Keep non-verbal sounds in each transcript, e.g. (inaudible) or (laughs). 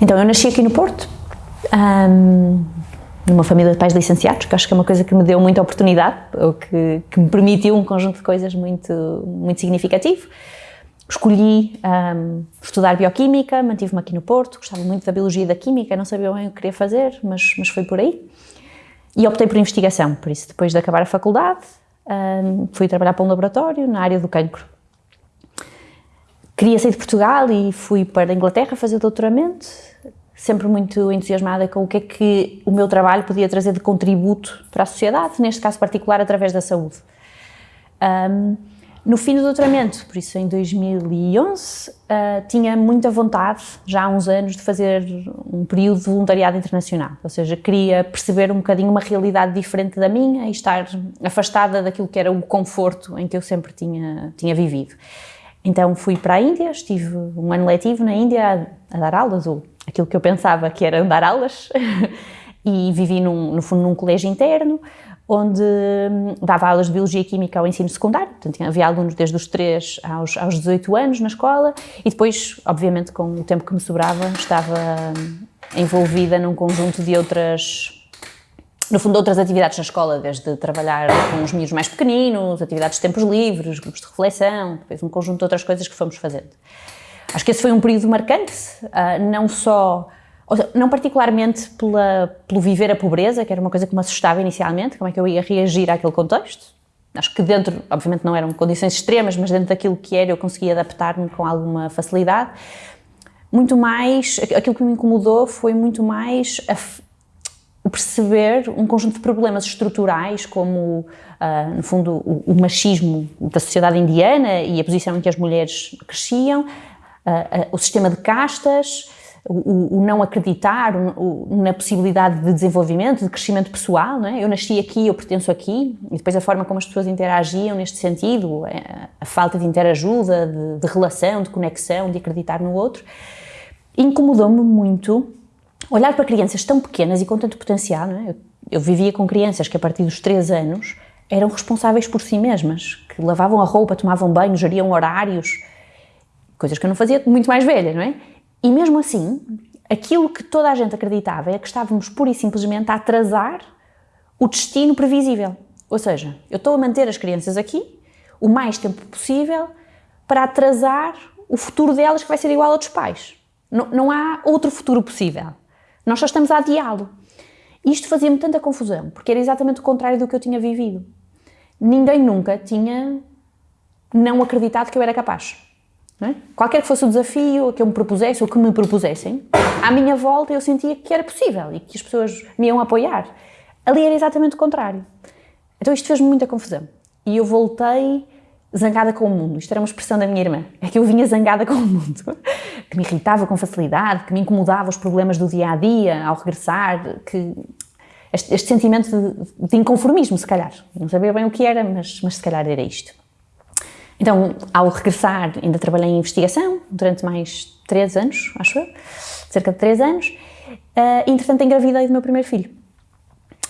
Então, eu nasci aqui no Porto, um, numa família de pais licenciados, que acho que é uma coisa que me deu muita oportunidade, ou que, que me permitiu um conjunto de coisas muito, muito significativo. Escolhi um, estudar Bioquímica, mantive-me aqui no Porto, gostava muito da Biologia e da Química, não sabia bem o que queria fazer, mas, mas foi por aí. E optei por investigação, por isso, depois de acabar a faculdade, um, fui trabalhar para um laboratório na área do cancro. Queria sair de Portugal e fui para a Inglaterra fazer doutoramento, sempre muito entusiasmada com o que é que o meu trabalho podia trazer de contributo para a sociedade, neste caso particular através da saúde. Um, no fim do doutoramento, por isso em 2011, uh, ah, tinha muita vontade, já há uns anos, de fazer um período de voluntariado internacional, ou seja, queria perceber um bocadinho uma realidade diferente da minha e estar afastada daquilo que era o conforto em que eu sempre tinha, tinha vivido. Então fui para a Índia, estive um ano letivo na Índia a, a dar aulas, ou aquilo que eu pensava que era dar aulas, (laughs) e vivi num, no fundo num colégio interno, onde hum, dava aulas de Biologia e Química ao ensino secundário, portanto havia alunos desde os 3 aos, aos 18 anos na escola e depois, obviamente, com o tempo que me sobrava, estava hum, envolvida num conjunto de outras, no fundo, outras atividades na escola, desde trabalhar com os miúdos mais pequeninos, atividades de tempos livres, grupos de reflexão, depois um conjunto de outras coisas que fomos fazendo. Acho que esse foi um período marcante, ah, não só não particularmente pela, pelo viver a pobreza, que era uma coisa que me assustava inicialmente, como é que eu ia reagir àquele contexto. Acho que dentro, obviamente não eram condições extremas, mas dentro daquilo que era eu conseguia adaptar-me com alguma facilidade. Muito mais, aquilo que me incomodou foi muito mais perceber um conjunto de problemas estruturais, como, uh, no fundo, o, o, machismo da sociedade indiana e a posição em que as mulheres cresciam, uh, uh, o sistema de castas, o, o não acreditar o, na possibilidade de desenvolvimento, de crescimento pessoal, é? Eu nasci aqui, eu pertenço aqui, e depois a forma como as pessoas interagiam neste sentido, a, a falta de interajuda, de, de, relação, de conexão, de acreditar no outro, incomodou-me muito olhar para crianças tão pequenas e com tanto potencial, é? Eu, eu vivia com crianças que a partir dos 3 anos eram responsáveis por si mesmas, que lavavam a roupa, tomavam banho, geriam horários, coisas que eu não fazia muito mais velha, não é? E mesmo assim, aquilo que toda a gente acreditava é que estávamos pura e simplesmente a atrasar o destino previsível. Ou seja, eu estou a manter as crianças aqui o mais tempo possível para atrasar o futuro delas que vai ser igual ao dos pais. Não, não há outro futuro possível. Nós só estamos a adiá-lo. Isto fazia-me tanta confusão, porque era exatamente o contrário do que eu tinha vivido. Ninguém nunca tinha não acreditado que eu era capaz. É? Qualquer que fosse o desafio que eu me propusesse ou que me propusessem, à minha volta eu sentia que era possível e que as pessoas me iam apoiar. Ali era exatamente o contrário. Então isto fez-me muita confusão. E eu voltei zangada com o mundo. Isto era uma expressão da minha irmã. É que eu vinha zangada (laughs) com o mundo. Que me irritava com facilidade, que me incomodava os problemas do dia a dia ao regressar, que este, este sentimento de, de, inconformismo, se calhar. Não sabia bem o que era, mas, mas se calhar era isto. Então, ao regressar, ainda trabalhei em investigação durante mais três anos, acho eu, cerca de três anos. Uh, entretanto, engravidei do meu primeiro filho.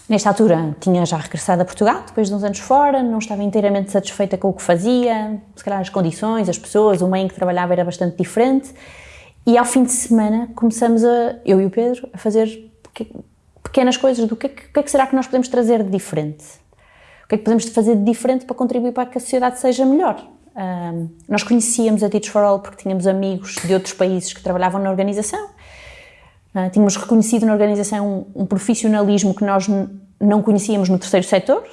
Nesta altura, tinha já regressado a Portugal, depois de uns anos fora, não estava inteiramente satisfeita com o que fazia, se calhar as condições, as pessoas, o meio em que trabalhava era bastante diferente. E ao fim de semana começamos a, eu e o Pedro, a fazer pequenas coisas do que, que, que é que será que nós podemos trazer de diferente. O que é que podemos fazer de diferente para contribuir para que a sociedade seja melhor? Um, nós conhecíamos a Teach for All porque tínhamos amigos de outros países que trabalhavam na organização. Uh, tínhamos reconhecido na organização um, um profissionalismo que nós não conhecíamos no terceiro setor,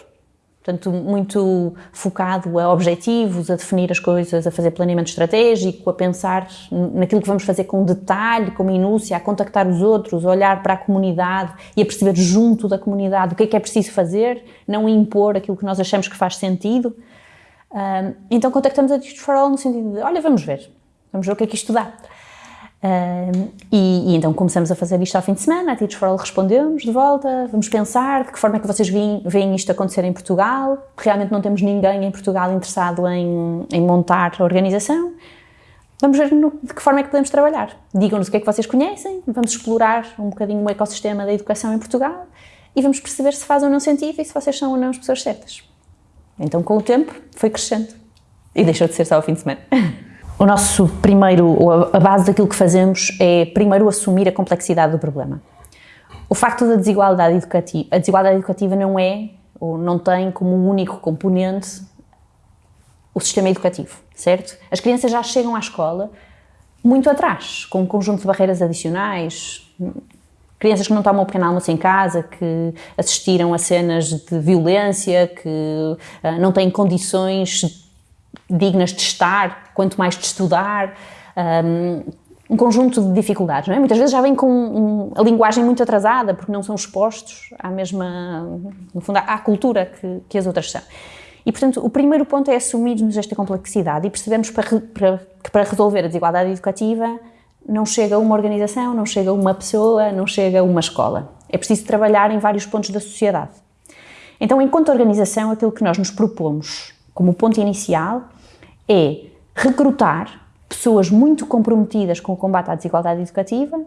portanto, muito focado a objetivos, a definir as coisas, a fazer planeamento estratégico, a pensar naquilo que vamos fazer com detalhe, com minúcia, a contactar os outros, a olhar para a comunidade e a perceber junto da comunidade o que é que é preciso fazer, não impor aquilo que nós achamos que faz sentido. Um, então contactamos a Teach for All no sentido de, olha, vamos ver, vamos ver o que é que isto dá. Um, e, e, então começamos a fazer isto ao fim de semana, a Teach for All respondeu-nos de volta, vamos pensar de que forma é que vocês veem, veem isto acontecer em Portugal, realmente não temos ninguém em Portugal interessado em, em montar a organização, vamos ver no, de que forma é que podemos trabalhar. Digam-nos o que é que vocês conhecem, vamos explorar um bocadinho o ecossistema da educação em Portugal e vamos perceber se faz ou não sentido e se vocês são ou não as pessoas certas. Então, com o tempo, foi crescendo. E deixou de ser só ao fim de semana. (laughs) o nosso primeiro, a base daquilo que fazemos é primeiro assumir a complexidade do problema. O facto da desigualdade educativa, a desigualdade educativa não é, ou não tem como único componente o sistema educativo, certo? As crianças já chegam à escola muito atrás, com um conjunto de barreiras adicionais, crianças que não tomam o pequeno almoço em casa, que assistiram a cenas de violência, que uh, não têm condições dignas de estar, quanto mais de estudar, um, um conjunto de dificuldades, é? Muitas vezes já vêm com um, a linguagem muito atrasada, porque não são expostos à mesma, no fundo, à, cultura que, que, as outras são. E, portanto, o primeiro ponto é assumirmos esta complexidade e percebemos para, para, que para resolver a desigualdade educativa não chega uma organização, não chega uma pessoa, não chega uma escola. É preciso trabalhar em vários pontos da sociedade. Então, enquanto organização, aquilo que nós nos propomos como ponto inicial é recrutar pessoas muito comprometidas com o combate à desigualdade educativa,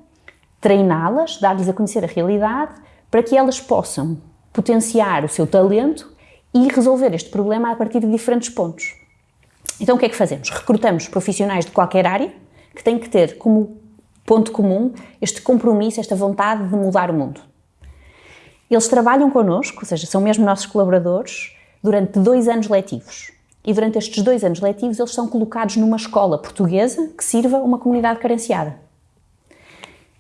treiná-las, dar-lhes a conhecer a realidade, para que elas possam potenciar o seu talento e resolver este problema a partir de diferentes pontos. Então o que é que fazemos? Recrutamos profissionais de qualquer área que têm que ter como ponto comum este compromisso, esta vontade de mudar o mundo. Eles trabalham connosco, ou seja, são mesmo nossos colaboradores, durante dois anos letivos. E durante estes dois anos letivos eles são colocados numa escola portuguesa que sirva uma comunidade carenciada.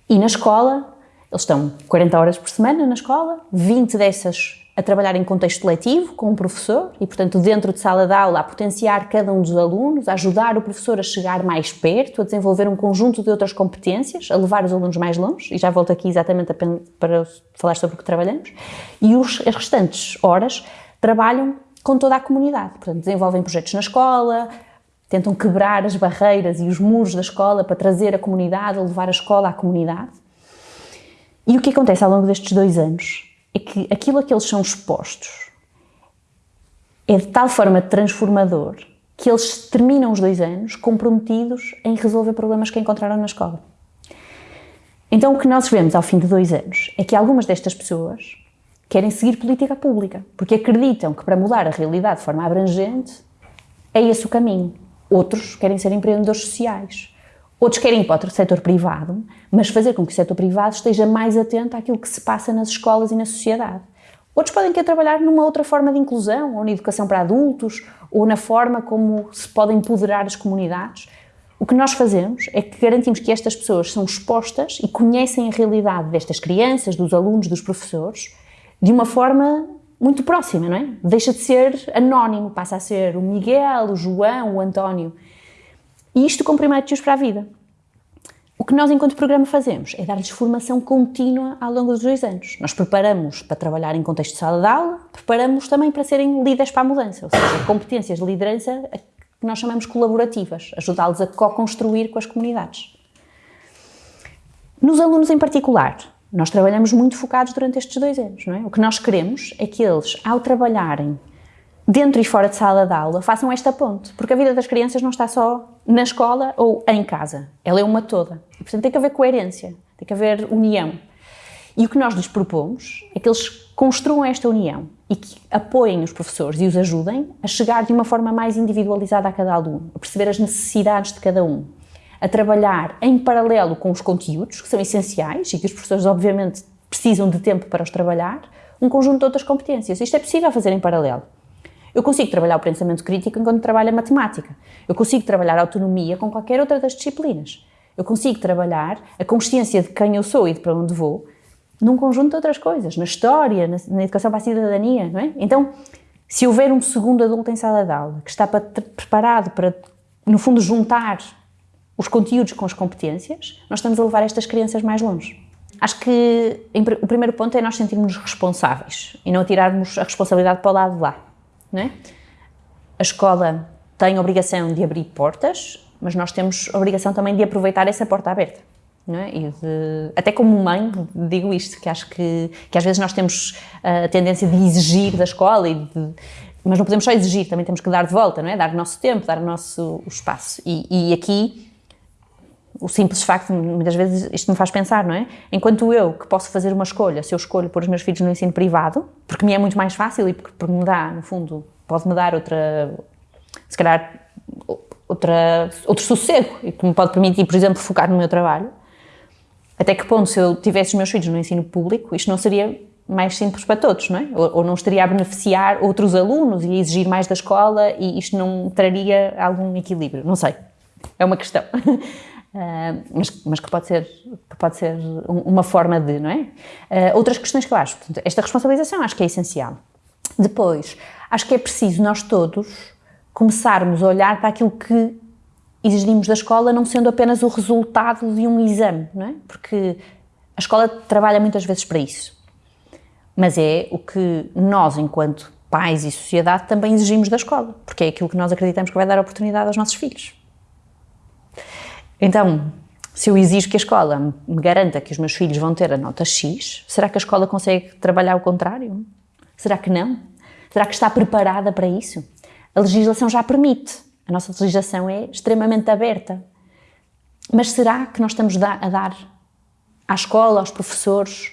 E na escola, eles estão 40 horas por semana na escola, 20 dessas a trabalhar em contexto letivo com um professor e, portanto, dentro de sala de aula, a potenciar cada um dos alunos, a ajudar o professor a chegar mais perto, a desenvolver um conjunto de outras competências, a levar os alunos mais longe, e já volto aqui exatamente para falar sobre o que trabalhamos, e os, as restantes horas trabalham com toda a comunidade. Portanto, desenvolvem projetos na escola, tentam quebrar as barreiras e os muros da escola para trazer a comunidade, levar a escola à comunidade. E o que acontece ao longo destes dois anos é que aquilo a que eles são expostos é de tal forma transformador que eles terminam os dois anos comprometidos em resolver problemas que encontraram na escola. Então o que nós vemos ao fim de dois anos é que algumas destas pessoas querem seguir política pública, porque acreditam que para mudar a realidade de forma abrangente é esse o caminho. Outros querem ser empreendedores sociais. Outros querem ir para o setor privado, mas fazer com que o setor privado esteja mais atento àquilo que se passa nas escolas e na sociedade. Outros podem querer trabalhar numa outra forma de inclusão, ou na educação para adultos, ou na forma como se podem empoderar as comunidades. O que nós fazemos é que garantimos que estas pessoas são expostas e conhecem a realidade destas crianças, dos alunos, dos professores, de uma forma muito próxima, não é? Deixa de ser anónimo, passa a ser o Miguel, o João, o António. E isto com primários para a vida. O que nós, enquanto programa, fazemos é dar-lhes formação contínua ao longo dos dois anos. Nós preparamos para trabalhar em contexto de sala de aula, preparamos também para serem líderes para a mudança, ou seja, competências de liderança que nós chamamos colaborativas, ajudá-los a co-construir com as comunidades. Nos alunos em particular, nós trabalhamos muito focados durante estes dois anos, não é? O que nós queremos é que eles, ao trabalharem dentro e fora de sala de aula, façam esta ponte, porque a vida das crianças não está só na escola ou em casa, ela é uma toda. E, portanto, tem que haver coerência, tem que haver união. E o que nós lhes propomos é que eles construam esta união e que apoiem os professores e os ajudem a chegar de uma forma mais individualizada a cada aluno, a perceber as necessidades de cada um, a trabalhar em paralelo com os conteúdos, que são essenciais e que os professores, obviamente, precisam de tempo para os trabalhar, um conjunto de outras competências. Isto é possível fazer em paralelo. Eu consigo trabalhar o pensamento crítico enquanto trabalho a matemática. Eu consigo trabalhar a autonomia com qualquer outra das disciplinas. Eu consigo trabalhar a consciência de quem eu sou e de para onde vou num conjunto de outras coisas, na história, na, na educação para a cidadania, não é? Então, se houver um segundo adulto em sala de aula que está para, preparado para, no fundo, juntar os conteúdos com as competências, nós estamos a levar estas crianças mais longe. Acho que o primeiro ponto é nós sentirmos responsáveis e não tirarmos a responsabilidade para o lado de lá. Não é? A escola tem a obrigação de abrir portas, mas nós temos a obrigação também de aproveitar essa porta aberta. Não é? De, até como mãe, digo isto, que acho que, que às vezes nós temos a tendência de exigir da escola, e de, mas não podemos só exigir, também temos que dar de volta, não é? dar o nosso tempo, dar o nosso espaço. E, e aqui o simples facto, muitas vezes isto me faz pensar, não é? Enquanto eu, que posso fazer uma escolha, se eu escolho pôr os meus filhos no ensino privado, porque me é muito mais fácil e porque, porque me dá, no fundo, pode-me dar outra, se calhar, outra, outro sossego e que me pode permitir, por exemplo, focar no meu trabalho. Até que ponto, se eu tivesse os meus filhos no ensino público, isto não seria mais simples para todos, não é? Ou, ou não estaria a beneficiar outros alunos e exigir mais da escola e isto não traria algum equilíbrio, não sei. É uma questão. (laughs) Uh, mas, mas, que pode ser, que pode ser uma forma de, não é? Uh, outras questões que eu acho, portanto, esta responsabilização acho que é essencial. Depois, acho que é preciso nós todos começarmos a olhar para aquilo que exigimos da escola não sendo apenas o resultado de um exame, não é? Porque a escola trabalha muitas vezes para isso. Mas é o que nós, enquanto pais e sociedade, também exigimos da escola, porque é aquilo que nós acreditamos que vai dar oportunidade aos nossos filhos. Então, se eu exijo que a escola me garanta que os meus filhos vão ter a nota X, será que a escola consegue trabalhar o contrário? Será que não? Será que está preparada para isso? A legislação já permite. A nossa legislação é extremamente aberta. Mas será que nós estamos a dar à escola, aos professores,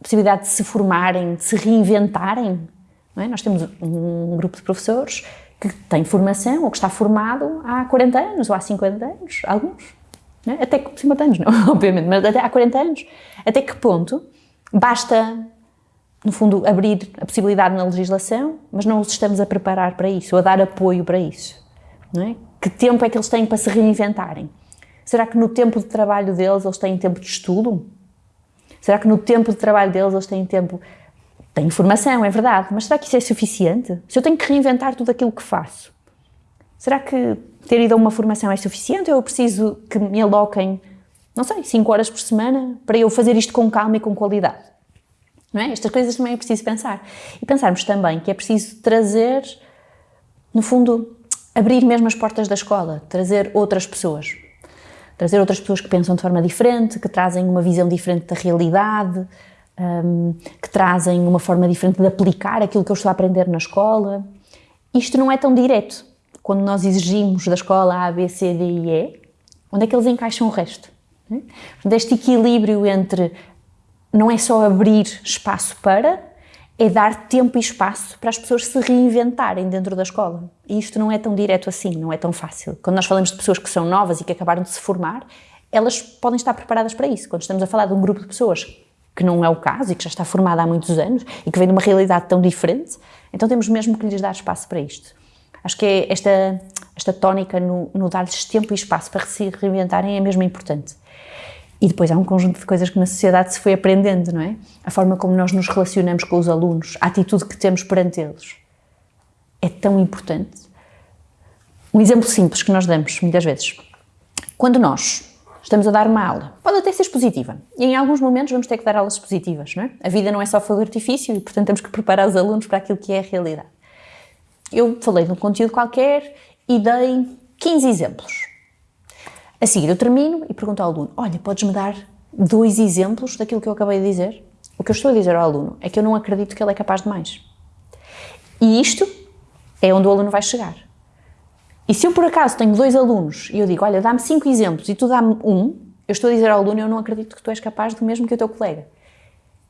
a possibilidade de se formarem, de se reinventarem? É? Nós temos um grupo de professores que tem formação ou que está formado há 40 anos ou há 50 anos, alguns. É? Até que 50 anos, não, (laughs) obviamente, mas até há 40 anos. Até que ponto basta no fundo, abrir a possibilidade na legislação, mas não os estamos a preparar para isso, ou a dar apoio para isso. É? Que tempo é que eles têm para se reinventarem? Será que no tempo de trabalho deles eles têm tempo de estudo? Será que no tempo de trabalho deles eles têm tempo... Têm formação, é verdade, mas será que isso é suficiente? Se eu tenho que reinventar tudo aquilo que faço, será que ter ido a uma formação é suficiente ou eu preciso que me aloquem, não sei, 5 horas por semana para eu fazer isto com calma e com qualidade? Não é? Estas coisas também é preciso pensar. E pensarmos também que é preciso trazer, no fundo, abrir mesmo as portas da escola, trazer outras pessoas. Trazer outras pessoas que pensam de forma diferente, que trazem uma visão diferente da realidade, um, que trazem uma forma diferente de aplicar aquilo que eu estou a aprender na escola. Isto não é tão direto. Quando nós exigimos da escola A, B, C, D e E, onde é que eles encaixam o resto? Este equilíbrio entre não é só abrir espaço para, é dar tempo e espaço para as pessoas se reinventarem dentro da escola. E isto não é tão direto assim, não é tão fácil. Quando nós falamos de pessoas que são novas e que acabaram de se formar, elas podem estar preparadas para isso. Quando estamos a falar de um grupo de pessoas que não é o caso e que já está formada há muitos anos e que vem de uma realidade tão diferente, então temos mesmo que lhes dar espaço para isto. Acho que é esta, esta tónica no, no dar-lhes tempo e espaço para se reinventarem é mesmo importante. E depois há um conjunto de coisas que na sociedade se foi aprendendo, não é? A forma como nós nos relacionamos com os alunos, a atitude que temos perante eles. É tão importante. Um exemplo simples que nós damos muitas vezes. Quando nós estamos a dar uma aula, pode até ser expositiva, e em alguns momentos vamos ter que dar aulas expositivas, não é? A vida não é só fogo artifício e, portanto, temos que preparar os alunos para aquilo que é a realidade. Eu falei de um conteúdo qualquer e dei 15 exemplos a seguir eu termino e pergunto ao aluno, olha, podes-me dar dois exemplos daquilo que eu acabei de dizer? O que eu estou a dizer ao aluno é que eu não acredito que ele é capaz de mais. E isto é onde o aluno vai chegar. E se eu por acaso tenho dois alunos e eu digo, olha, dá-me cinco exemplos e tu dá-me um, eu estou a dizer ao aluno, eu não acredito que tu és capaz do mesmo que o teu colega.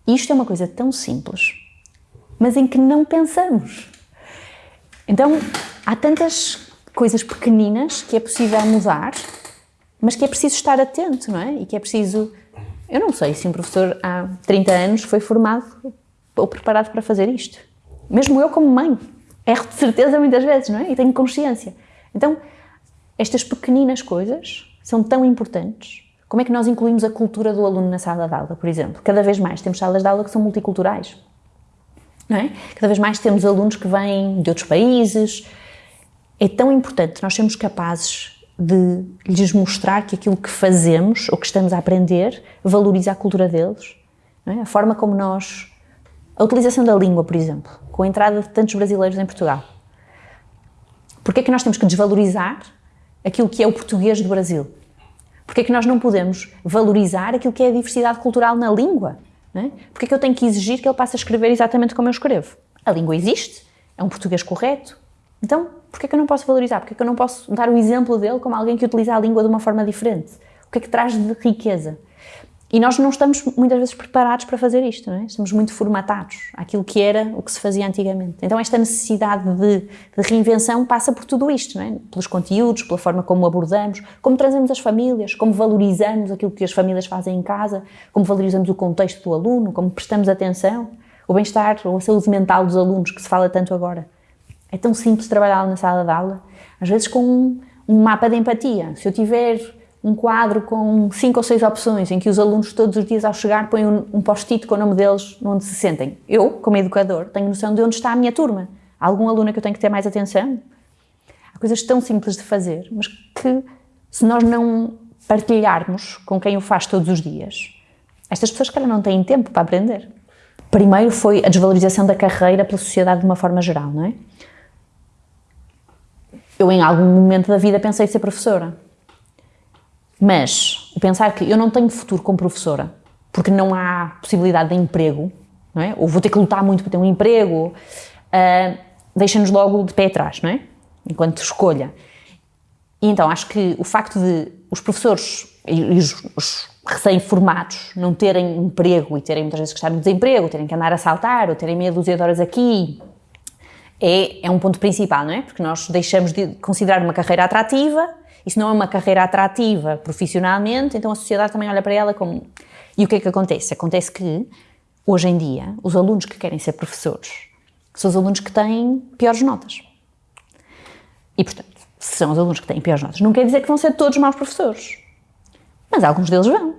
Isto é uma coisa tão simples, mas em que não pensamos. Então, há tantas coisas pequeninas que é possível mudar mas que é preciso estar atento, não é? E que é preciso... Eu não sei se um professor há 30 anos foi formado ou preparado para fazer isto. Mesmo eu como mãe. Erro de certeza muitas vezes, não é? E tenho consciência. Então, estas pequeninas coisas são tão importantes. Como é que nós incluímos a cultura do aluno na sala de aula, por exemplo? Cada vez mais temos salas de aula que são multiculturais. Não é? Cada vez mais temos alunos que vêm de outros países. É tão importante nós sermos capazes de lhes mostrar que aquilo que fazemos ou que estamos a aprender valoriza a cultura deles. É? A forma como nós... A utilização da língua, por exemplo, com a entrada de tantos brasileiros em Portugal. Porquê é que nós temos que desvalorizar aquilo que é o português do Brasil? Porquê é que nós não podemos valorizar aquilo que é a diversidade cultural na língua? Não é? Porquê é que eu tenho que exigir que ele passe a escrever exatamente como eu escrevo? A língua existe, é um português correto, então porquê é que eu não posso valorizar? Porquê é que eu não posso dar o exemplo dele como alguém que utiliza a língua de uma forma diferente? O que é que traz de riqueza? E nós não estamos muitas vezes preparados para fazer isto, não é? Estamos muito formatados àquilo que era o que se fazia antigamente. Então esta necessidade de, de, reinvenção passa por tudo isto, não é? Pelos conteúdos, pela forma como abordamos, como trazemos as famílias, como valorizamos aquilo que as famílias fazem em casa, como valorizamos o contexto do aluno, como prestamos atenção, o bem-estar ou a saúde mental dos alunos, que se fala tanto agora. É tão simples trabalhar na sala de aula, às vezes com um, um mapa de empatia. Se eu tiver um quadro com cinco ou seis opções em que os alunos todos os dias ao chegar põem um, um post-it com o nome deles onde se sentem. Eu, como educador, tenho noção de onde está a minha turma. Há algum aluno que eu tenho que ter mais atenção? Há coisas tão simples de fazer, mas que se nós não partilharmos com quem o faz todos os dias, estas pessoas, cara, não têm tempo para aprender. Primeiro foi a desvalorização da carreira pela sociedade de uma forma geral, não é? Eu, em algum momento da vida, pensei ser professora mas pensar que eu não tenho futuro como professora, porque não há possibilidade de emprego, não é? ou vou ter que lutar muito para ter um emprego, uh, deixa-nos logo de pé atrás, não é? Enquanto escolha. E então acho que o facto de os professores e os, os recém-formados não terem emprego e terem muitas vezes que estar no desemprego, terem que andar a saltar ou terem meia dúzia de horas aqui, é, é um ponto principal, não é? Porque nós deixamos de considerar uma carreira atrativa isso não é uma carreira atrativa profissionalmente, então a sociedade também olha para ela como... E o que é que acontece? Acontece que, hoje em dia, os alunos que querem ser professores são os alunos que têm piores notas. E, portanto, se são os alunos que têm piores notas, não quer dizer que vão ser todos maus professores. Mas alguns deles vão.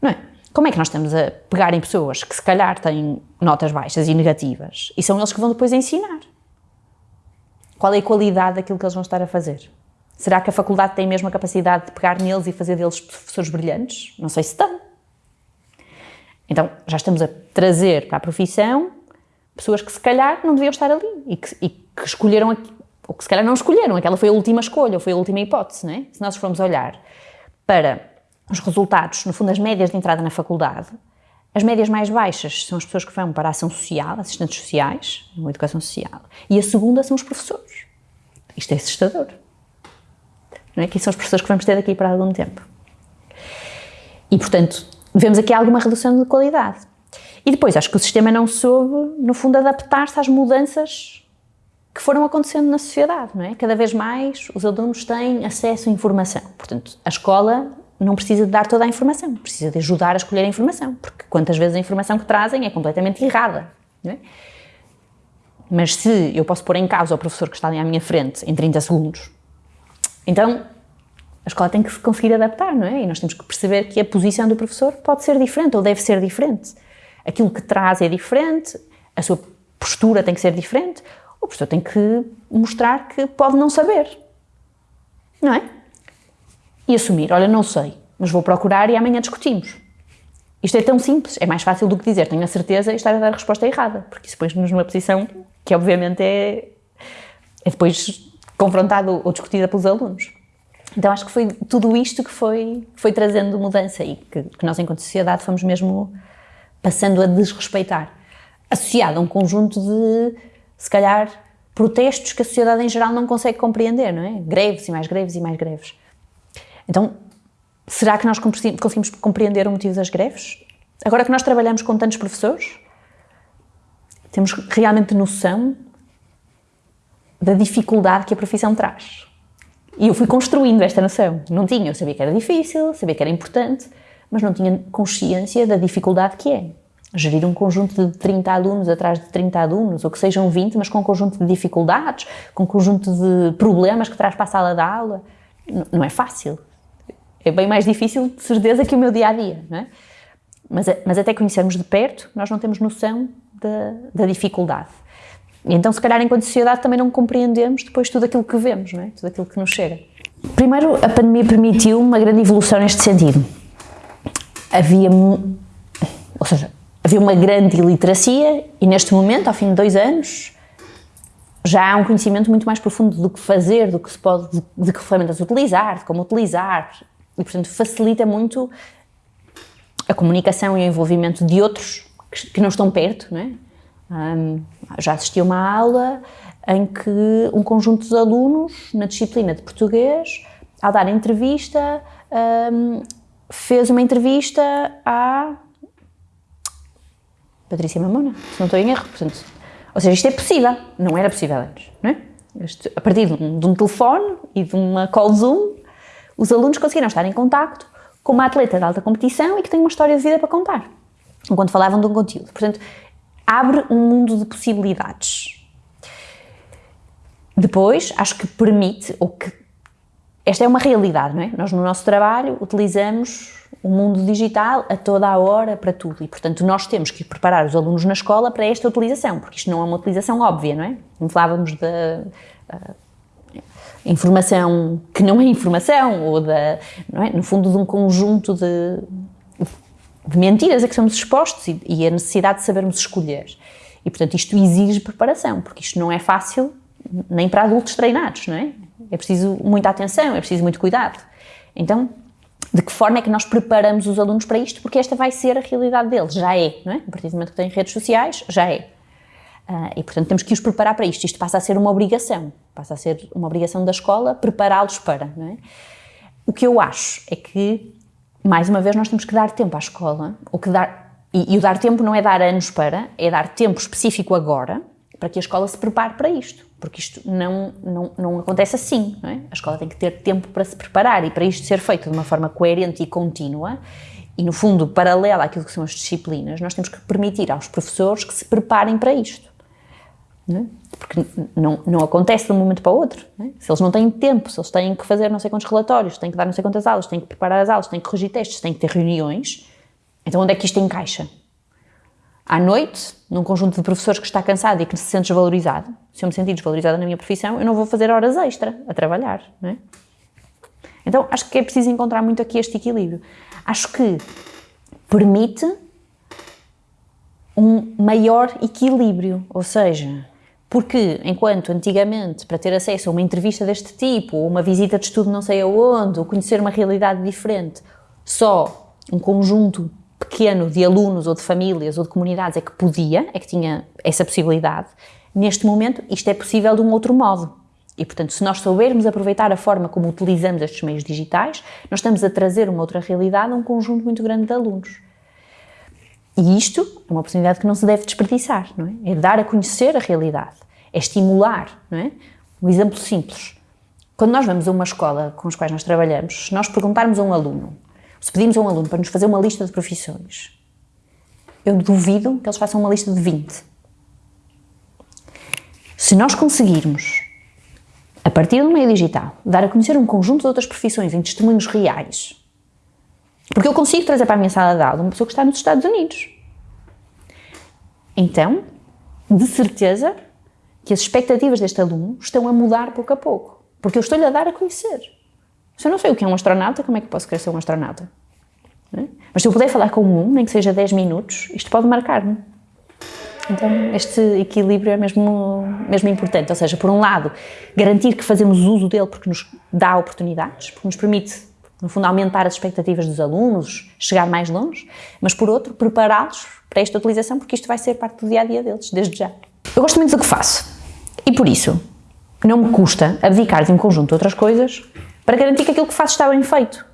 Não é? Como é que nós estamos a pegar em pessoas que se calhar têm notas baixas e negativas e são eles que vão depois ensinar? Qual é a qualidade daquilo que eles vão estar a fazer? Será que a faculdade tem mesmo a capacidade de pegar neles e fazer deles professores brilhantes? Não sei se tem. Então, já estamos a trazer para a profissão pessoas que se calhar não deviam estar ali e que, e que escolheram, ou que se calhar não escolheram, aquela foi a última escolha, ou foi a última hipótese, não é? Se nós formos olhar para os resultados, no fundo, as médias de entrada na faculdade, as médias mais baixas são as pessoas que vão para a ação social, assistentes sociais, uma educação social, e a segunda são os professores. Isto é assustador não é? que são as professores que vamos ter daqui para algum tempo. E, portanto, vemos aqui alguma redução de qualidade. E depois, acho que o sistema não soube, no fundo, adaptar-se às mudanças que foram acontecendo na sociedade, não é? Cada vez mais os alunos têm acesso à informação. Portanto, a escola não precisa de dar toda a informação, precisa de ajudar a escolher a informação, porque quantas vezes a informação que trazem é completamente errada, não é? Mas se eu posso pôr em causa o professor que está ali à minha frente em 30 segundos então, a escola tem que se conseguir adaptar, não é? E nós temos que perceber que a posição do professor pode ser diferente ou deve ser diferente. Aquilo que traz é diferente, a sua postura tem que ser diferente, o professor tem que mostrar que pode não saber, não é? E assumir, olha, não sei, mas vou procurar e amanhã discutimos. Isto é tão simples, é mais fácil do que dizer tenho a certeza e estar a dar a resposta errada, porque isso põe-nos numa posição que obviamente é, é depois confrontada ou discutida pelos alunos. Então acho que foi tudo isto que foi, foi trazendo mudança e que, que nós enquanto sociedade fomos mesmo passando a desrespeitar, associado a um conjunto de, se calhar, protestos que a sociedade em geral não consegue compreender, não é? Greves e mais greves e mais greves. Então, será que nós conseguimos compreender o motivo das greves? Agora que nós trabalhamos com tantos professores, temos realmente noção da dificuldade que a profissão traz. E eu fui construindo esta noção. Não tinha, eu sabia que era difícil, sabia que era importante, mas não tinha consciência da dificuldade que é. Gerir um conjunto de 30 alunos atrás de 30 alunos, ou que sejam 20, mas com um conjunto de dificuldades, com um conjunto de problemas que traz para a sala de aula, não é fácil. É bem mais difícil, de certeza, que o meu dia-a-dia, -dia, não é? Mas, mas até conhecermos de perto, nós não temos noção da, da dificuldade. E então, se calhar, enquanto sociedade, também não compreendemos depois tudo aquilo que vemos, não é? tudo aquilo que nos chega. Primeiro, a pandemia permitiu uma grande evolução neste sentido. Havia, ou seja, havia uma grande iliteracia e neste momento, ao fim de dois anos, já há um conhecimento muito mais profundo do que fazer, do que se pode, de, de que ferramentas utilizar, de como utilizar e, portanto, facilita muito a comunicação e o envolvimento de outros que, que não estão perto, não é? Um, já assisti a uma aula em que um conjunto de alunos, na disciplina de português, ao dar entrevista, um, fez uma entrevista à Patrícia Mamona, se não estou em erro. Portanto, ou seja, isto é possível, não era possível antes, não é? A partir de um, de um, telefone e de uma call Zoom, os alunos conseguiram estar em contacto com uma atleta de alta competição e que tem uma história de vida para contar, enquanto falavam de um conteúdo. Portanto, abre um mundo de possibilidades. Depois, acho que permite, ou que esta é uma realidade, não é? Nós no nosso trabalho utilizamos o mundo digital a toda a hora para tudo e, portanto, nós temos que preparar os alunos na escola para esta utilização, porque isto não é uma utilização óbvia, não é? Como falávamos da uh, informação que não é informação, ou da, é? no fundo de um conjunto de, de mentiras a que somos expostos e, e a necessidade de sabermos escolher. E, portanto, isto exige preparação, porque isto não é fácil nem para adultos treinados, não é? É preciso muita atenção, é preciso muito cuidado. Então, de que forma é que nós preparamos os alunos para isto? Porque esta vai ser a realidade deles, já é, não é? A partir do momento que têm redes sociais, já é. Uh, e, portanto, temos que os preparar para isto. Isto passa a ser uma obrigação, passa a ser uma obrigação da escola prepará-los para, não é? O que eu acho é que, mais uma vez, nós temos que dar tempo à escola, ou que dar, e, e o dar tempo não é dar anos para, é dar tempo específico agora, para que a escola se prepare para isto, porque isto não, não, não acontece assim, não é? A escola tem que ter tempo para se preparar e para isto ser feito de uma forma coerente e contínua e, no fundo, paralela àquilo que são as disciplinas, nós temos que permitir aos professores que se preparem para isto. Não é? Porque não, não acontece de um momento para o outro. É? Se eles não têm tempo, se eles têm que fazer não sei quantos relatórios, têm que dar não sei quantas aulas, têm que preparar as aulas, têm que corrigir testes, têm que ter reuniões, então onde é que isto encaixa? à noite, num conjunto de professores que está cansado e que se sente desvalorizado, se eu me sentir desvalorizada na minha profissão, eu não vou fazer horas extra a trabalhar, não é? Então, acho que é preciso encontrar muito aqui este equilíbrio. Acho que permite um maior equilíbrio, ou seja, porque enquanto antigamente, para ter acesso a uma entrevista deste tipo, ou uma visita de estudo não sei aonde, ou conhecer uma realidade diferente, só um conjunto pequeno de alunos ou de famílias ou de comunidades é que podia, é que tinha essa possibilidade, neste momento isto é possível de um outro modo. E, portanto, se nós soubermos aproveitar a forma como utilizamos estes meios digitais, nós estamos a trazer uma outra realidade a um conjunto muito grande de alunos. E isto é uma oportunidade que não se deve desperdiçar, não é? É dar a conhecer a realidade, é estimular, não é? Um exemplo simples. Quando nós vamos a uma escola com os quais nós trabalhamos, se nós perguntarmos a um aluno se pedimos a um aluno para nos fazer uma lista de profissões, eu duvido que eles façam uma lista de 20. Se nós conseguirmos, a partir do meio digital, dar a conhecer um conjunto de outras profissões em testemunhos reais, porque eu consigo trazer para a minha sala de aula uma pessoa que está nos Estados Unidos. Então, de certeza que as expectativas deste aluno estão a mudar pouco a pouco, porque eu estou-lhe a dar a conhecer. Se eu não sei o que é um astronauta, como é que posso querer ser um astronauta? É? Mas se eu puder falar com um, nem que seja 10 minutos, isto pode marcar-me. Então, este equilíbrio é mesmo, mesmo importante. Ou seja, por um lado, garantir que fazemos uso dele porque nos dá oportunidades, porque nos permite, no fundo, aumentar as expectativas dos alunos, chegar mais longe, mas por outro, prepará-los para esta utilização, porque isto vai ser parte do dia a dia deles, desde já. Eu gosto muito do que faço e por isso não me custa abdicar de um conjunto de outras coisas para garantir que aquilo que faço está bem feito.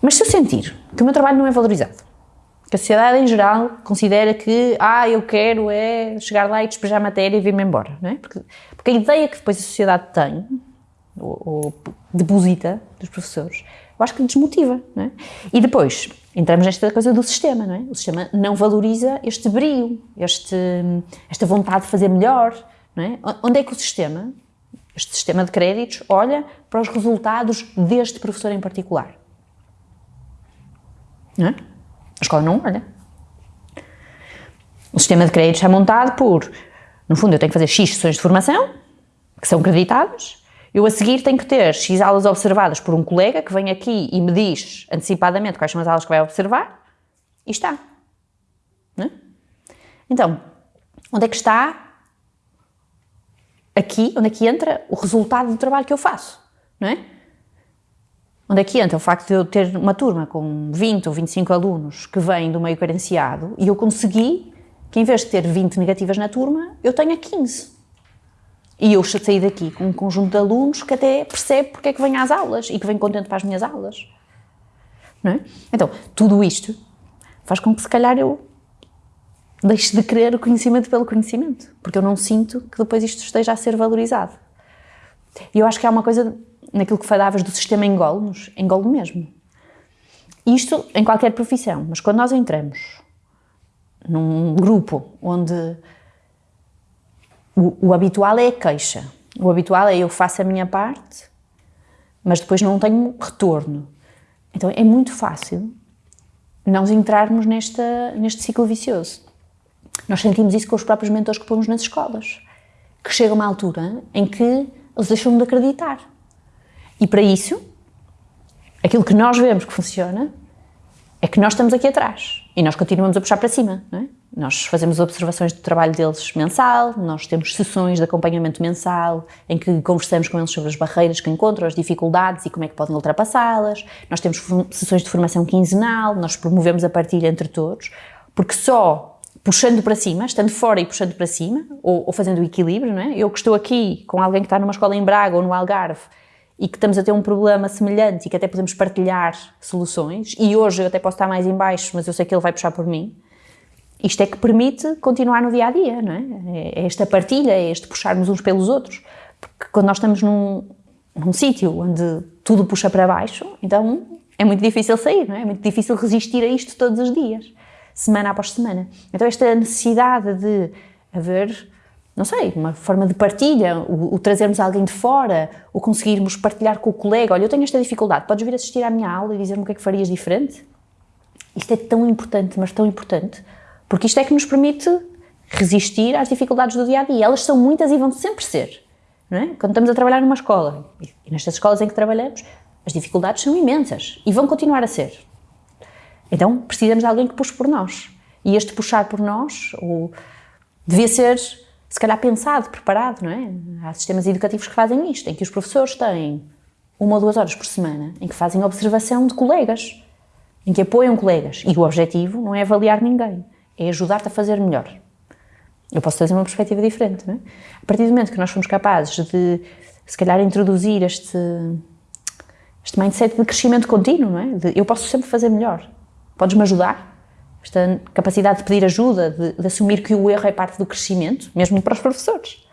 Mas se eu sentir que o meu trabalho não é valorizado, que a sociedade em geral considera que, ah, eu quero é chegar lá e despejar matéria e vir-me embora, não é? Porque, porque, a ideia que depois a sociedade tem, ou, ou deposita dos professores, eu acho que desmotiva, não é? E depois, entramos nesta coisa do sistema, não é? O sistema não valoriza este brio, este, esta vontade de fazer melhor, não é? Onde é que o sistema este sistema de créditos olha para os resultados deste professor em particular. Não é? A escola não olha. O sistema de créditos é montado por, no fundo, eu tenho que fazer X sessões de formação, que são creditadas, eu a seguir tenho que ter X aulas observadas por um colega que vem aqui e me diz antecipadamente quais são as aulas que vai observar, e está. É? Então, onde é que está aqui, onde é que entra o resultado do trabalho que eu faço, não é? Onde é que entra o facto de eu ter uma turma com 20 ou 25 alunos que vêm do meio carenciado e eu consegui que em vez de ter 20 negativas na turma, eu tenha 15. E eu saí daqui com um conjunto de alunos que até percebe porque é que vem às aulas e que vem contente para as minhas aulas. não é? Então, tudo isto faz com que se calhar eu deixe de querer o conhecimento pelo conhecimento, porque eu não sinto que depois isto esteja a ser valorizado. E eu acho que há uma coisa naquilo que falavas do sistema engole-nos, engole mesmo. Isto em qualquer profissão, mas quando nós entramos num grupo onde o, o habitual é a queixa, o habitual é eu faço a minha parte, mas depois não tenho retorno. Então é muito fácil nós entrarmos nesta, neste ciclo vicioso. Nós sentimos isso com os próprios mentores que pomos nas escolas, que chega uma altura em que eles deixam de acreditar. E para isso, aquilo que nós vemos que funciona é que nós estamos aqui atrás e nós continuamos a puxar para cima, não é? Nós fazemos observações do trabalho deles mensal, nós temos sessões de acompanhamento mensal em que conversamos com eles sobre as barreiras que encontram, as dificuldades e como é que podem ultrapassá-las. Nós temos sessões de formação quinzenal, nós promovemos a partilha entre todos, porque só puxando para cima, estando fora e puxando para cima, ou, ou fazendo o equilíbrio, não é? Eu que estou aqui com alguém que está numa escola em Braga ou no Algarve e que estamos a ter um problema semelhante e que até podemos partilhar soluções, e hoje eu até posso estar mais em baixo, mas eu sei que ele vai puxar por mim, isto é que permite continuar no dia a dia, não é? É esta partilha, é este puxarmos uns pelos outros. Porque quando nós estamos num, num sítio onde tudo puxa para baixo, então é muito difícil sair, não é? É muito difícil resistir a isto todos os dias, semana após semana. Então, esta necessidade de haver, não sei, uma forma de partilha, o, o trazermos alguém de fora, o conseguirmos partilhar com o colega: olha, eu tenho esta dificuldade, podes vir assistir à minha aula e dizer-me o que é que farias diferente? Isto é tão importante, mas tão importante porque isto é que nos permite resistir às dificuldades do dia a dia. Elas são muitas e vão sempre ser. É? Quando estamos a trabalhar numa escola, e nestas escolas em que trabalhamos, as dificuldades são imensas e vão continuar a ser. Então precisamos de alguém que puxe por nós. E este puxar por nós ou, devia ser, se calhar, pensado, preparado, não é? Há sistemas educativos que fazem isto, em que os professores têm uma ou duas horas por semana em que fazem observação de colegas, em que apoiam colegas. E o objetivo não é avaliar ninguém é ajudar-te a fazer melhor. Eu posso trazer uma perspectiva diferente, não é? A partir do momento que nós somos capazes de, se calhar, introduzir este, este mindset de crescimento contínuo, não é? De, eu posso sempre fazer melhor. Podes-me ajudar? Esta capacidade de pedir ajuda, de, de assumir que o erro é parte do crescimento, mesmo para os professores.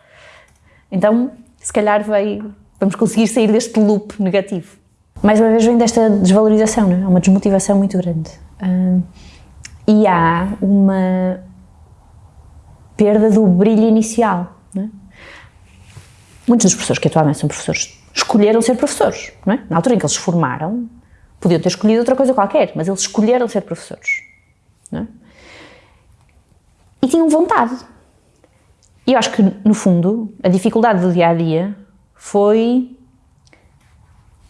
Então, se calhar vai, vamos conseguir sair deste loop negativo. Mais uma vez vem desta desvalorização, é? uma desmotivação muito grande. E há uma perda do brilho inicial. É? Muitos dos professores que atualmente são professores escolheram ser professores. É? Na altura em que eles se formaram, podiam ter escolhido outra coisa qualquer, mas eles escolheram ser professores. É? E tinham vontade. E eu acho que, no fundo, a dificuldade do dia a dia foi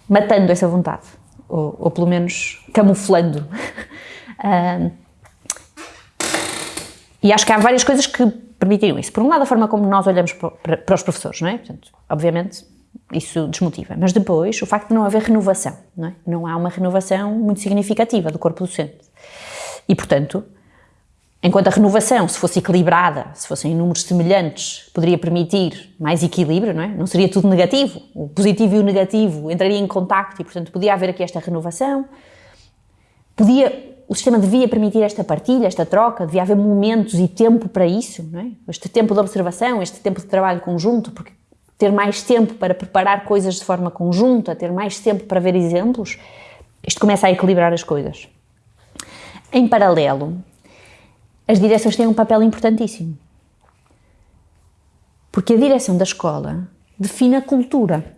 matando essa vontade, ou, ou pelo menos camuflando. (laughs) uh, E acho que há várias coisas que permitiram isso. Por um lado, a forma como nós olhamos para, para os professores, não é? Portanto, obviamente, isso desmotiva. Mas depois, o facto de não haver renovação, não é? Não há uma renovação muito significativa do corpo docente. E, portanto, enquanto a renovação, se fosse equilibrada, se fossem números semelhantes, poderia permitir mais equilíbrio, não é? Não seria tudo negativo. O positivo e o negativo entrariam em contacto e, portanto, podia haver aqui esta renovação. Podia o sistema devia permitir esta partilha, esta troca, devia haver momentos e tempo para isso, é? este tempo de observação, este tempo de trabalho conjunto, porque ter mais tempo para preparar coisas de forma conjunta, ter mais tempo para ver exemplos, isto começa a equilibrar as coisas. Em paralelo, as direções têm um papel importantíssimo. Porque a direção da escola define a cultura.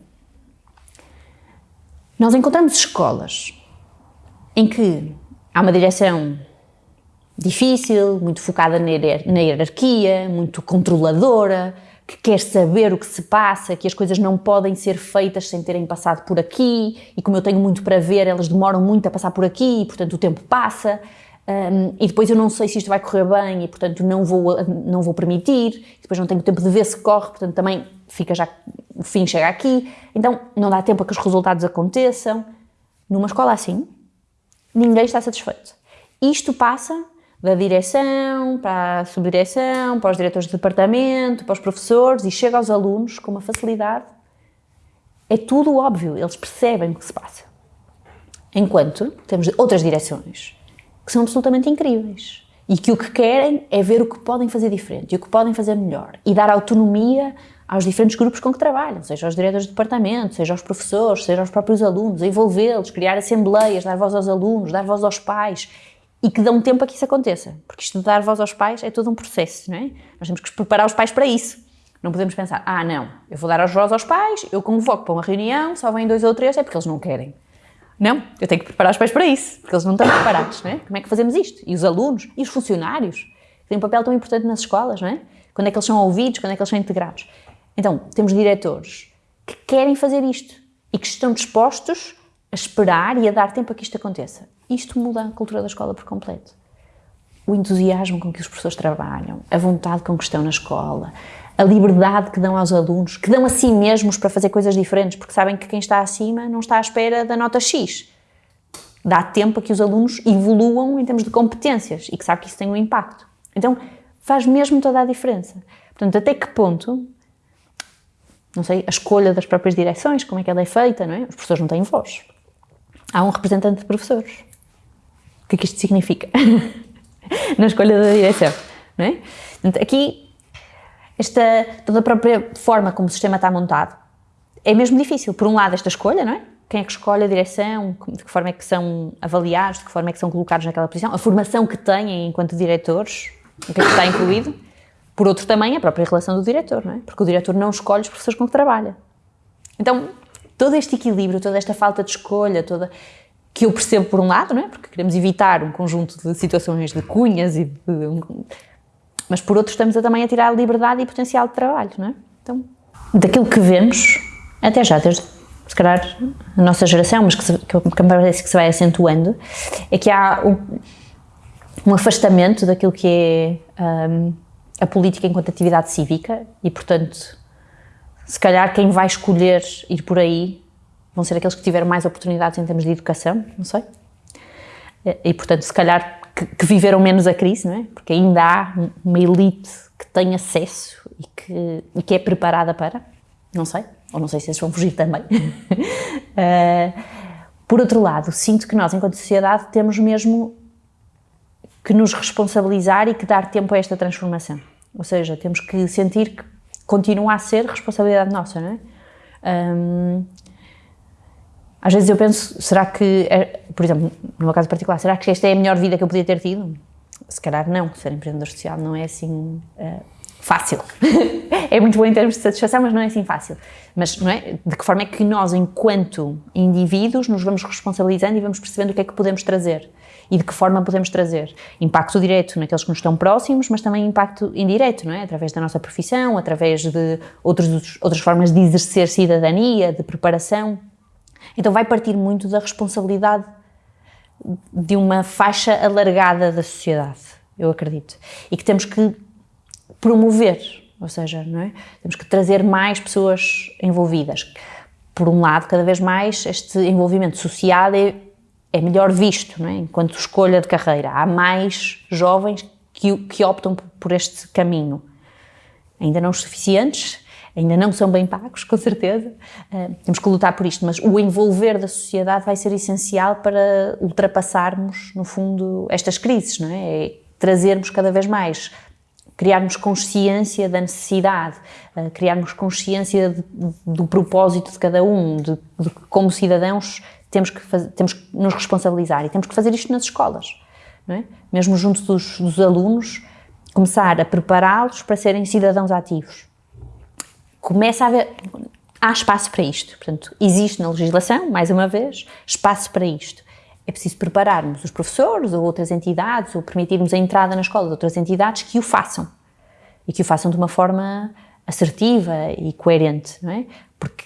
Nós encontramos escolas em que Há uma direção difícil, muito focada na hierarquia, muito controladora, que quer saber o que se passa, que as coisas não podem ser feitas sem terem passado por aqui, e como eu tenho muito para ver, elas demoram muito a passar por aqui, e portanto o tempo passa, um, e depois eu não sei se isto vai correr bem, e portanto não vou, não vou permitir, depois não tenho tempo de ver se corre, portanto também fica já, o fim chega aqui, então não dá tempo a que os resultados aconteçam. Numa escola assim, ninguém está satisfeito. Isto passa da direção para a subdireção, para os diretores de departamento, para os professores e chega aos alunos com uma facilidade. É tudo óbvio, eles percebem o que se passa. Enquanto temos outras direções que são absolutamente incríveis e que o que querem é ver o que podem fazer diferente e o que podem fazer melhor e dar autonomia aos diferentes grupos com que trabalham, seja aos diretores de departamento, seja aos professores, seja aos próprios alunos, envolvê-los, criar assembleias, dar voz aos alunos, dar voz aos pais e que dão tempo a que isso aconteça, porque isto de dar voz aos pais é todo um processo, não é? Nós temos que preparar os pais para isso. Não podemos pensar, ah não, eu vou dar voz aos pais, eu convoco para uma reunião, só vêm dois ou três, é porque eles não querem. Não, eu tenho que preparar os pais para isso, porque eles não estão preparados, não é? Como é que fazemos isto? E os alunos, e os funcionários, que têm um papel tão importante nas escolas, não é? Quando é que eles são ouvidos, quando é que eles são integrados? Então, temos diretores que querem fazer isto e que estão dispostos a esperar e a dar tempo a que isto aconteça. Isto muda a cultura da escola por completo. O entusiasmo com que os professores trabalham, a vontade com que estão na escola, a liberdade que dão aos alunos, que dão a si mesmos para fazer coisas diferentes, porque sabem que quem está acima não está à espera da nota X. Dá tempo a que os alunos evoluam em termos de competências e que sabe que isso tem um impacto. Então, faz mesmo toda a diferença. Portanto, até que ponto não sei, a escolha das próprias direções, como é que ela é feita, não é? Os professores não têm voz. Há um representante de professores. O que é que isto significa? (laughs) Na escolha da direção, não é? Portanto, aqui, esta, toda a própria forma como o sistema está montado é mesmo difícil. Por um lado, esta escolha, não é? Quem é que escolhe a direção, de que forma é que são avaliados, de que forma é que são colocados naquela posição, a formação que têm enquanto diretores, o que é que está incluído. Por outro também a própria relação do diretor, não é? Porque o diretor não escolhe os professores com que trabalha. Então, todo este equilíbrio, toda esta falta de escolha, toda que eu percebo por um lado, não é? Porque queremos evitar um conjunto de situações de cunhas e de, mas por outro estamos a, também a tirar liberdade e potencial de trabalho, não é? Então, daquilo que vemos, até já desde se calhar a nossa geração, mas que, se, que me parece que se vai acentuando, é que há um, um afastamento daquilo que é um, a política enquanto atividade cívica e, portanto, se calhar quem vai escolher ir por aí vão ser aqueles que tiveram mais oportunidades em termos de educação, não sei. E, portanto, se calhar que, que viveram menos a crise, não é? Porque ainda há uma elite que tem acesso e que, e que é preparada para, não sei, ou não sei se eles vão fugir também. uh, (laughs) por outro lado, sinto que nós, enquanto sociedade, temos mesmo que nos responsabilizar e que dar tempo a esta transformação. Ou seja, temos que sentir que continua a ser responsabilidade nossa, não é? Um, às vezes eu penso, será que, é, por exemplo, no meu caso particular, será que esta é a melhor vida que eu podia ter tido? Se calhar não, ser empreendedor social não é assim uh, fácil. (laughs) é muito bom em termos de satisfação, mas não é assim fácil. Mas não é? de que forma é que nós, enquanto indivíduos, nos vamos responsabilizando e vamos percebendo o que é que podemos trazer? e de que forma podemos trazer impacto direto naqueles que nos estão próximos, mas também impacto indireto, não é? Através da nossa profissão, através de outros, outras formas de exercer cidadania, de preparação. Então vai partir muito da responsabilidade de uma faixa alargada da sociedade, eu acredito, e que temos que promover, ou seja, não é? Temos que trazer mais pessoas envolvidas. Por um lado, cada vez mais este envolvimento social é é melhor visto, não é? enquanto escolha de carreira. Há mais jovens que, que optam por este caminho. Ainda não os suficientes, ainda não são bem pagos, com certeza. Uh, temos que lutar por isto, mas o envolver da sociedade vai ser essencial para ultrapassarmos, no fundo, estas crises, não é? é trazermos cada vez mais, criarmos consciência da necessidade, uh, criarmos consciência de, do propósito de cada um, de, de como cidadãos temos que, temos que nos responsabilizar e temos que fazer isto nas escolas, não é? Mesmo junto dos, dos alunos, começar a prepará-los para serem cidadãos ativos. Começa a haver, há espaço para isto, portanto, existe na legislação, mais uma vez, espaço para isto. É preciso prepararmos os professores ou outras entidades, ou permitirmos a entrada na escola de outras entidades que o façam. E que o façam de uma forma assertiva e coerente, não é? Porque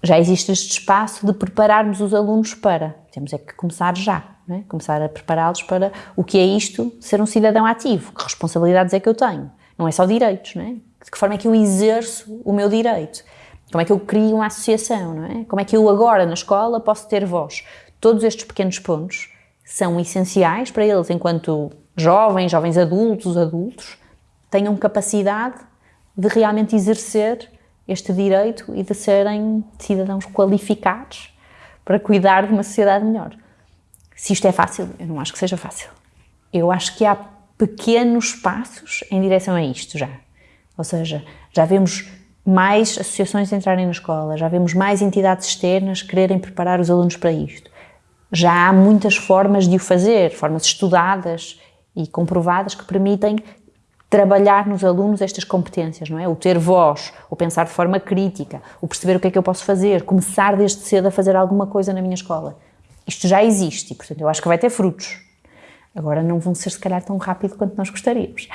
já existe este espaço de prepararmos os alunos para. Temos é que começar já, é? começar a prepará-los para o que é isto, ser um cidadão ativo, que responsabilidades é que eu tenho. Não é só direitos, não é? De que forma é que eu exerço o meu direito? Como é que eu crio uma associação, não é? Como é que eu agora na escola posso ter voz? Todos estes pequenos pontos são essenciais para eles, enquanto jovens, jovens adultos, adultos, tenham capacidade de realmente exercer este direito e de serem cidadãos qualificados para cuidar de uma sociedade melhor. Se isto é fácil, eu não acho que seja fácil. Eu acho que há pequenos passos em direção a isto já. Ou seja, já vemos mais associações entrarem na escola, já vemos mais entidades externas quererem preparar os alunos para isto. Já há muitas formas de o fazer, formas estudadas e comprovadas que permitem trabalhar nos alunos estas competências, não é? O ter voz, o pensar de forma crítica, o perceber o que é que eu posso fazer, começar desde cedo a fazer alguma coisa na minha escola. Isto já existe e, portanto, eu acho que vai ter frutos. Agora não vão ser, se calhar, tão rápido quanto nós gostaríamos.